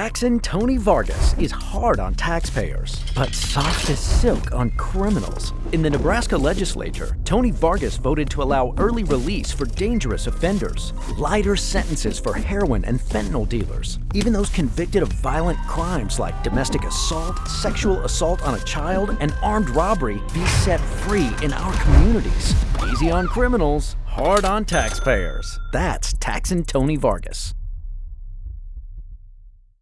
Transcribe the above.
Taxin' Tony Vargas is hard on taxpayers, but soft as silk on criminals. In the Nebraska legislature, Tony Vargas voted to allow early release for dangerous offenders, lighter sentences for heroin and fentanyl dealers. Even those convicted of violent crimes like domestic assault, sexual assault on a child, and armed robbery be set free in our communities. Easy on criminals, hard on taxpayers. That's Taxin' Tony Vargas.